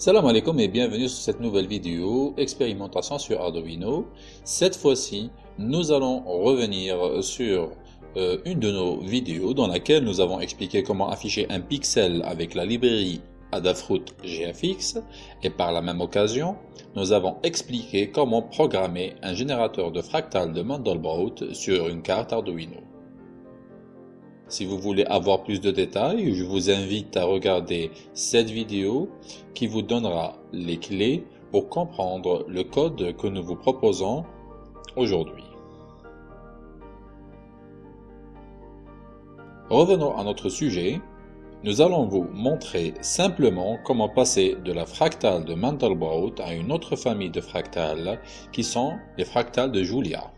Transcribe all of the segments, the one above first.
Salam alaikum et bienvenue sur cette nouvelle vidéo expérimentation sur Arduino. Cette fois-ci, nous allons revenir sur euh, une de nos vidéos dans laquelle nous avons expliqué comment afficher un pixel avec la librairie Adafruit GFX et par la même occasion, nous avons expliqué comment programmer un générateur de fractales de Mandelbrot sur une carte Arduino. Si vous voulez avoir plus de détails, je vous invite à regarder cette vidéo qui vous donnera les clés pour comprendre le code que nous vous proposons aujourd'hui. Revenons à notre sujet. Nous allons vous montrer simplement comment passer de la fractale de Mandelbrot à une autre famille de fractales qui sont les fractales de Julia.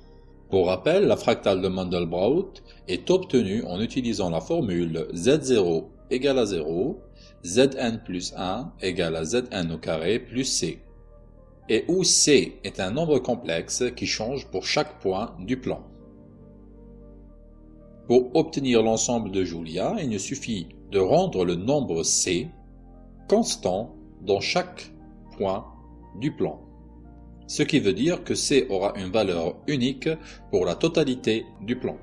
Pour rappel, la fractale de Mandelbrot est obtenue en utilisant la formule Z0 égale à 0, Zn plus 1 égale à Zn au carré plus C, et où C est un nombre complexe qui change pour chaque point du plan. Pour obtenir l'ensemble de Julia, il ne suffit de rendre le nombre C constant dans chaque point du plan ce qui veut dire que C aura une valeur unique pour la totalité du plan.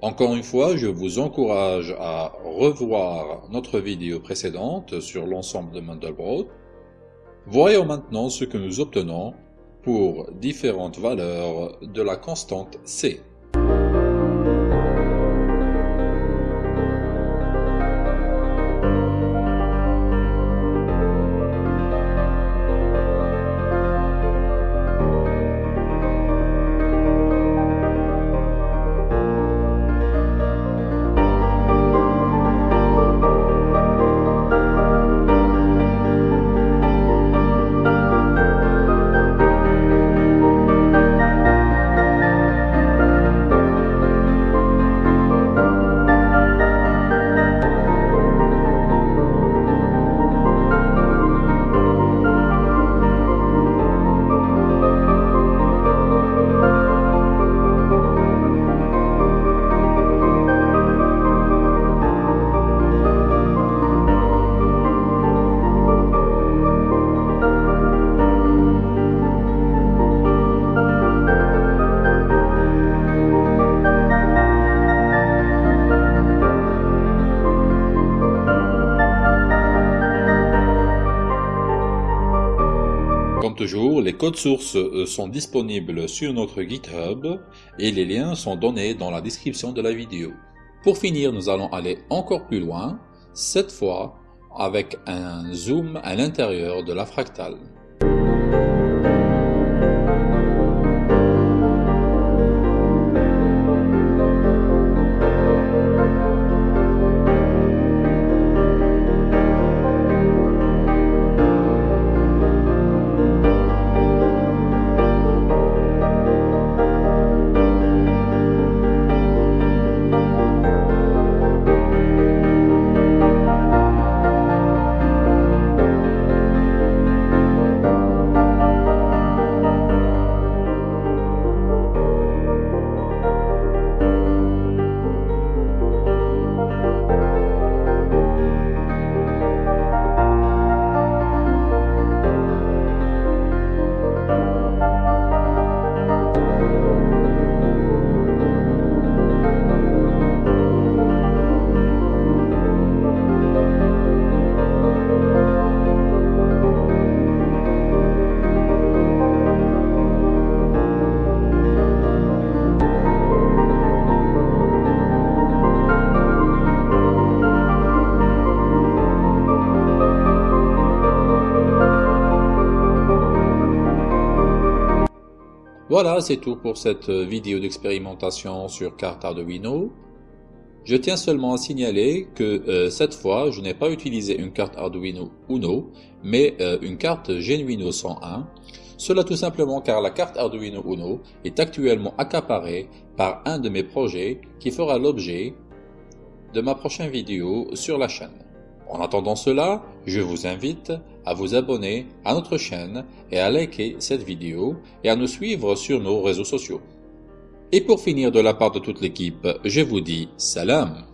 Encore une fois, je vous encourage à revoir notre vidéo précédente sur l'ensemble de Mandelbrot. Voyons maintenant ce que nous obtenons pour différentes valeurs de la constante C. Les codes sources euh, sont disponibles sur notre GitHub et les liens sont donnés dans la description de la vidéo. Pour finir, nous allons aller encore plus loin, cette fois avec un zoom à l'intérieur de la fractale. Voilà, c'est tout pour cette vidéo d'expérimentation sur carte Arduino. Je tiens seulement à signaler que euh, cette fois, je n'ai pas utilisé une carte Arduino Uno, mais euh, une carte Genuino 101. Cela tout simplement car la carte Arduino Uno est actuellement accaparée par un de mes projets qui fera l'objet de ma prochaine vidéo sur la chaîne. En attendant cela, je vous invite à vous abonner à notre chaîne et à liker cette vidéo et à nous suivre sur nos réseaux sociaux. Et pour finir de la part de toute l'équipe, je vous dis salam